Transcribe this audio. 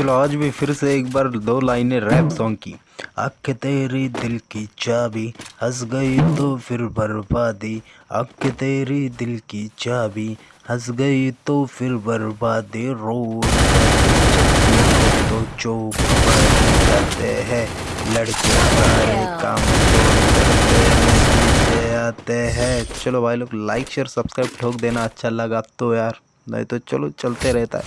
चलो आज भी फिर से एक बार दो लाइनें रैप सॉन्ग की। अख तेरी दिल की चाबी हंस गई तो फिर बर्बादी। अख तेरी दिल की चाबी हंस गई तो फिर बर्बादी। रो तो चौक करते जाते हैं लड़के सारे काम आते हैं। चलो भाई लोग लाइक शेयर सब्सक्राइब ठोक देना अच्छा लगा तो यार। नहीं तो चलो चलते रहता है।